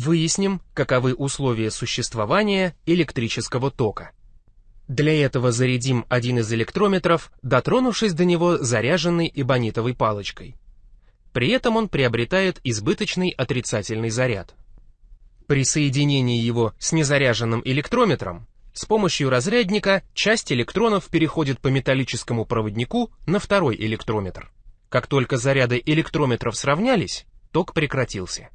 Выясним, каковы условия существования электрического тока. Для этого зарядим один из электрометров, дотронувшись до него заряженной эбонитовой палочкой. При этом он приобретает избыточный отрицательный заряд. При соединении его с незаряженным электрометром с помощью разрядника часть электронов переходит по металлическому проводнику на второй электрометр. Как только заряды электрометров сравнялись, ток прекратился.